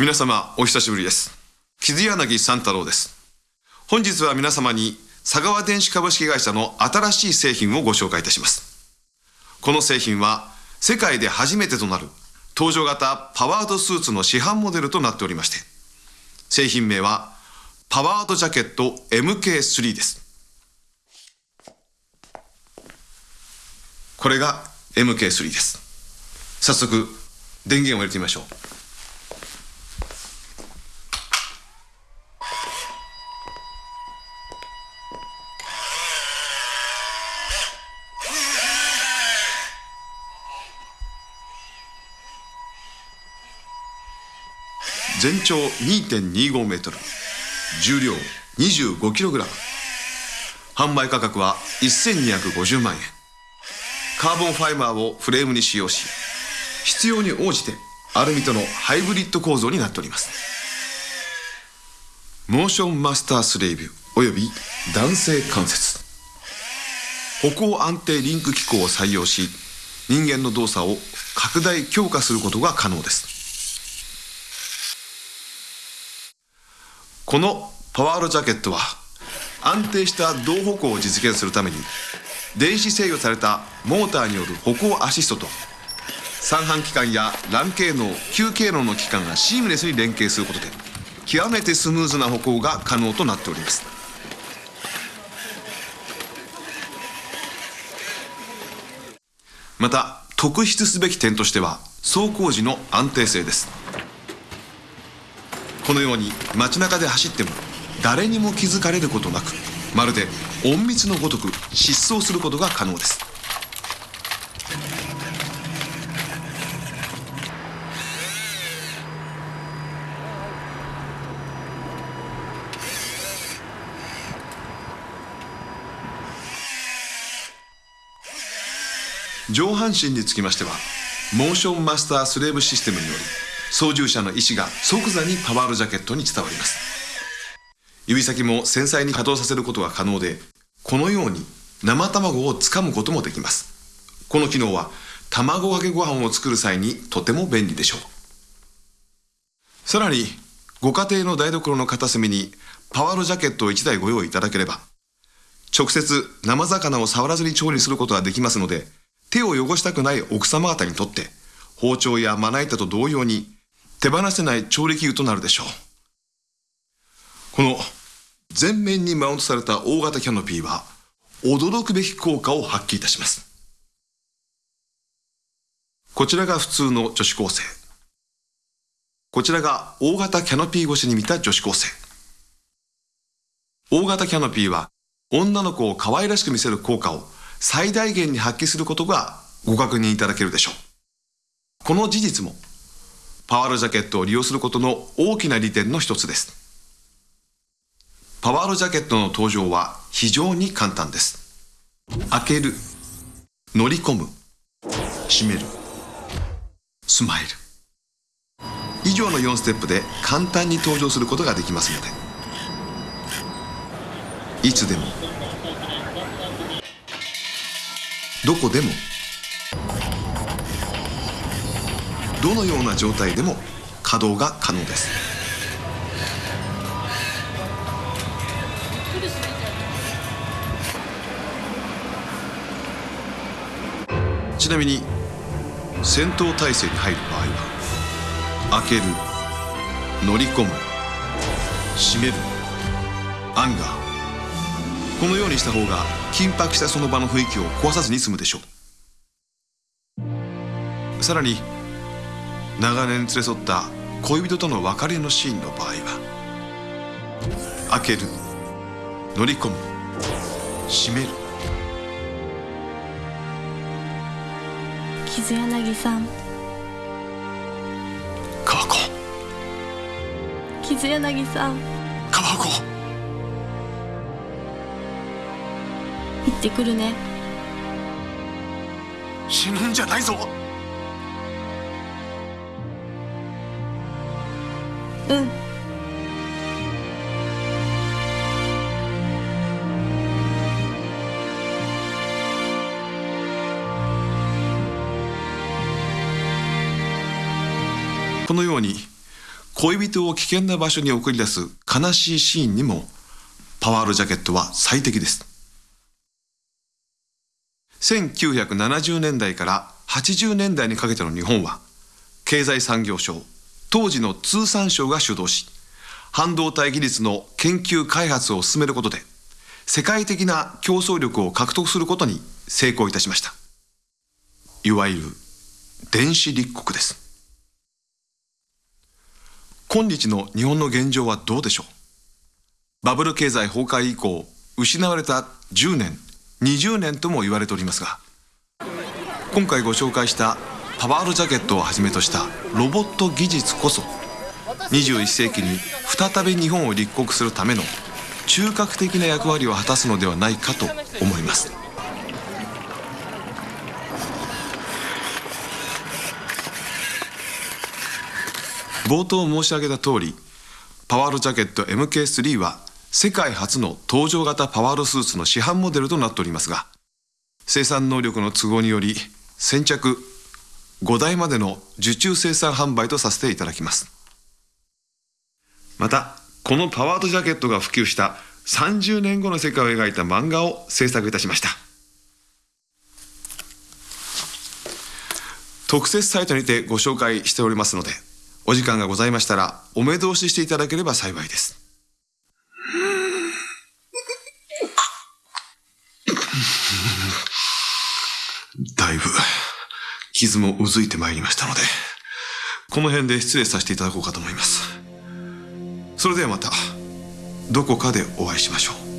皆様お久しぶりです。傷柳三太郎です。本日は皆様に佐川電子株式会社の新しい製品をご紹介いたします。この製品は世界で初めてとなる登場型パワードスーツの市販モデルとなっておりまして製品名はパワードジャケット MK3 です。これが MK3 です。早速電源を入れてみましょう。全長2.25メートル重量25キログラム。販売価格は1250万円。カーボンファイバーをフレームに使用し必要に応じてアルミとのハイブリッド構造になっております。モーションマスタースレイブおよび男性関節。歩行安定リンク機構を採用し人間の動作を拡大強化することが可能です。このパワールジャケットは安定した同歩行を実現するために電子制御されたモーターによる歩行アシストと三半規管や欄系能球系能の機関がシームレスに連携することで極めてスムーズな歩行が可能となっております。また特筆すべき点としては走行時の安定性です。このように街中で走っても誰にも気づかれることなくまるで隠密のごとく疾走することが可能です。上半身につきましてはモーションマスタースレーブシステムにより操縦者の意思が即座にパワールジャケットに伝わります。指先も繊細に稼働させることが可能でこのように生卵をつかむこともできます。この機能は卵かけご飯を作る際にとても便利でしょう。さらにご家庭の台所の片隅にパワールジャケットを1台ご用意いただければ直接生魚を触らずに調理することができますので手を汚したくない奥様方にとって包丁やまな板と同様に手放せない調理器具となるでしょう。この前面にマウントされた大型キャノピーは驚くべき効果を発揮いたします。こちらが普通の女子高生。こちらが大型キャノピー越しに見た女子高生。大型キャノピーは女の子を可愛らしく見せる効果を最大限に発揮することがご確認いただけるでしょう。この事実もパワールジャケットを利用することの大きな利点の一つです。パワールジャケットの登場は非常に簡単です。開ける乗り込む閉めるスマイル。以上の4ステップで簡単に登場することができますので。いつでもどこでもどのような状態でも稼働が可能です。ちなみに戦闘態勢に入る場合は開ける乗り込む閉めるアンガーこのようにした方が緊迫したその場の雰囲気を壊さずに済むでしょう。さらに長年連れ添った恋人との別れのシーンの場合は開ける乗り込む閉める。傷柳さん。川子。傷柳さん。川子。行ってくるね。死ぬんじゃないぞうん。このように恋人を危険な場所に送り出す悲しいシーンにもパワールジャケットは最適です。1970年代から80年代にかけての日本は経済産業省当時の通産省が主導し半導体技術の研究開発を進めることで世界的な競争力を獲得することに成功いたしました。いわゆる電子立国です。今日の日本の現状はどうでしょう？バブル経済崩壊以降失われた10年20年とも言われておりますが今回ご紹介したパワールジャケットをはじめとしたロボット技術こそ21世紀に再び日本を立国するための中核的な役割を果たすのではないかと思います。冒頭申し上げた通りパワールジャケット MK3 は世界初の登場型パワールスーツの市販モデルとなっておりますが生産能力の都合により先着5台までの受注生産販売とさせていただきます。またこのパワードジャケットが普及した30年後の世界を描いた漫画を制作いたしました。特設サイトにてご紹介しておりますのでお時間がございましたらお目通ししていただければ幸いですだいぶ傷もうずいてまいりましたのでこの辺で失礼させていただこうかと思います。それではまたどこかでお会いしましょう。